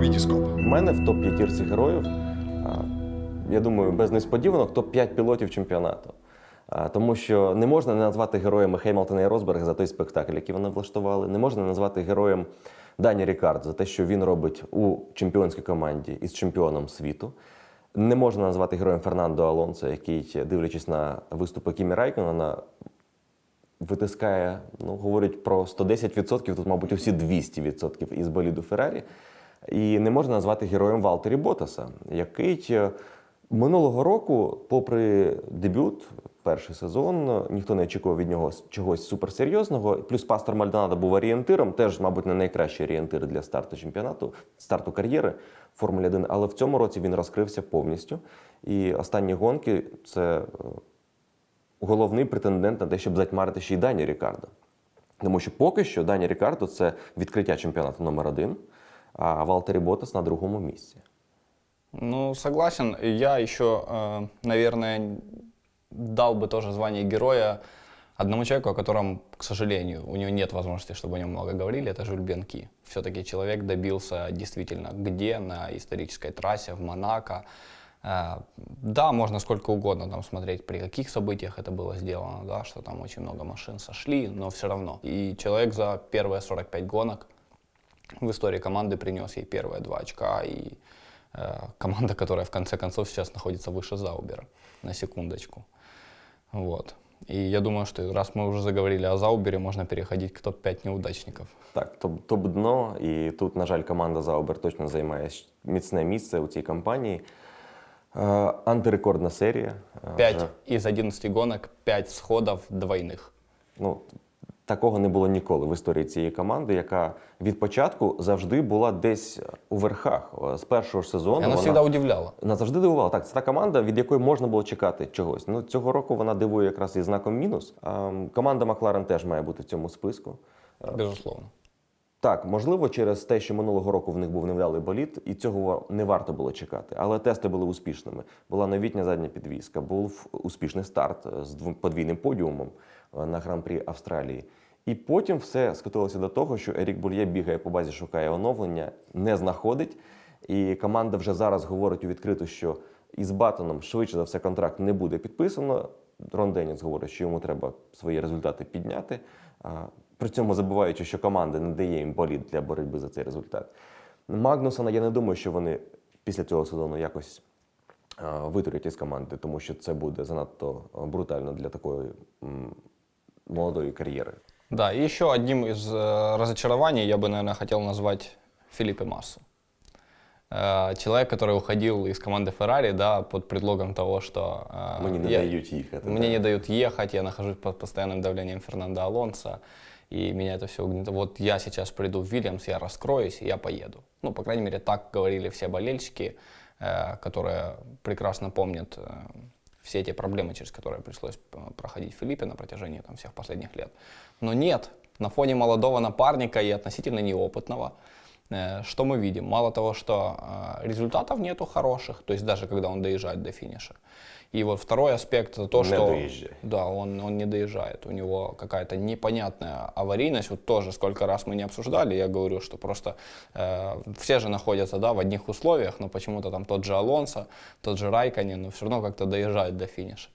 Вітіскоп. У мене в топ-п'ятірці героїв, я думаю, без несподіванок, топ-5 пілотів чемпіонату. Тому що не можна не назвати героями Хеймлтона і Росберга за той спектакль, який вони влаштували. Не можна назвати героєм Дані Рікард за те, що він робить у чемпіонській команді із чемпіоном світу. Не можна назвати героєм Фернандо Алонсо, який, дивлячись на виступи Кімі Райкона, витискає, ну, говорять про 110%, тут, мабуть, усі 200% із боліду Феррарі. І не можна назвати героєм Валтері Ботаса, який е, минулого року, попри дебют, перший сезон, ніхто не очікував від нього чогось суперсерйозного. Плюс пастор Мальдонадо був орієнтиром, теж, мабуть, не найкращий орієнтир для старту чемпіонату, старту кар'єри Формулі 1. Але в цьому році він розкрився повністю. І останні гонки це е, головний претендент на те, щоб затьмарити ще й Дані Рікардо. Тому що поки що Дані Рікардо це відкриття чемпіонату номер один, а Валтері Ботас на другому місці. Ну, согласен. Я еще, э, наверное, дал бы тоже звание героя одному человеку, о котором, к сожалению, у него нет возможности, чтобы о нем много говорили, это Жюль Бенки. Все-таки человек добился действительно где? На исторической трассе в Монако. Э, Да, можно сколько угодно там смотреть, при каких событиях это было сделано, да, что там очень много машин сошли, но все равно. И человек за первые 45 гонок в истории команды принес ей первые два очка, и э, команда, которая в конце концов сейчас находится выше Заубера, на секундочку. Вот. И я думаю, что раз мы уже заговорили о Заубере, можно переходить к топ-5 неудачников. Так, топ- топ-дно, і тут, на жаль, команда Заубер точно займає щ- міцне місце у цій кампанії. Е, антирекордна серія. Е, 5 вже, из 11 гонок, 5 сходов двойных. ну, такого не було ніколи в історії цієї команди, яка від початку завжди була десь у верхах. Е, З першого ж сезону. Вона- завжди удивляла. Вона завжди дивувала. Так, це та команда, від якої можна було чекати чогось. Ну цього року вона дивує якраз і знаком мінус. Команда Макларен теж має бути в цьому списку. Безусловно. Так, можливо, через те, що минулого року в них був невдалий боліт, і цього не варто було чекати. Але тести були успішними. Була новітня задня підвізка, був успішний старт з двом- подвійним подіумом е, на гран-прі Австралії. І потім все скотилося до того, що Ерік Бульє бігає по базі, шукає оновлення, не знаходить. І команда вже зараз говорить у відкрито, що із Батоном швидше за все контракт не буде підписано. Рон Деніс говорить, що йому треба свої результати підняти. При цьому забуваючи, що команда не дає їм болід для боротьби за цей результат. Магнусона я не думаю, що вони після цього сезону якось а, витурять із команди, тому що це буде занадто брутально для такої молодої кар'єри. Да, и еще одним из э, я бы, наверное, хотел назвать Филиппе Массу. Э, человек, который уходил из команды Феррари, да, под предлогом того, что... э, Мені не я- дають їхати. Мне да. не дают ехать, я нахожусь под постоянным давлением Фернандо Алонсо, и меня это все угнетает. Вот я сейчас приду в Вильямс, я раскроюсь, и я поеду. Ну, по крайней мере, так говорили все болельщики, э, которые прекрасно помнят все эти проблемы, через которые пришлось проходить Филиппе на протяжении там, всех последних лет. Но нет, на фоне молодого напарника и относительно неопытного, что мы видим? Мало того, что э, результатов нету хороших, то есть даже когда он доезжает до финиша. И вот второй аспект это то, Не что да, он, он не доезжает, у него какая-то непонятная аварийность. Вот тоже сколько раз мы не обсуждали, я говорю, что просто э, все же находятся да, в одних условиях, но почему-то там тот же Алонсо, тот же Райканин, но все равно как-то доезжает до финиша.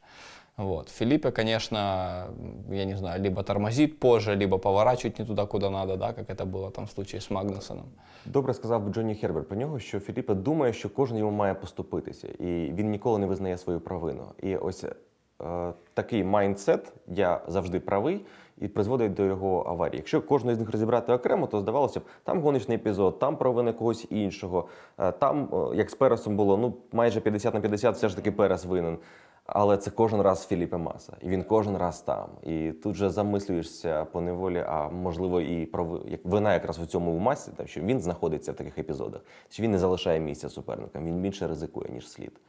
Вот. Филиппе, конечно, я не знаю, либо тормозит позже, либо поворачивает не туда, куда надо, да, как это было там в случае с Магнусоном. Добре сказав Джонні Хербер про нього, що Філіппе думає, що кожен йому має поступитися, і він ніколи не визнає свою провину. І ось е, такий майндсет я завжди правий і призводить до його аварії. Якщо кожного з них розібрати окремо, то здавалося б, там гоночний епізод, там провина когось іншого, е, там, е, як з Пересом було, ну майже 50 на 50, все ж таки Перес винен. Але це кожен раз Філіппе Маса, і він кожен раз там. І тут же замислюєшся по неволі, а можливо, і про як вина якраз у цьому в масі, так, що він знаходиться в таких епізодах, що він не залишає місця суперникам, він більше ризикує, ніж слід.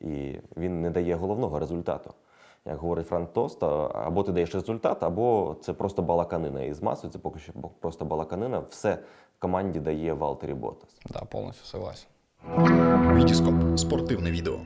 І він не дає головного результату. Як говорить Франк Тост, або ти даєш результат, або це просто балаканина. І з масою це поки що просто балаканина. Все команді дає Валтері Ботас. Так, Да, полностью согласен. Вітіскоп. Спортивне відео.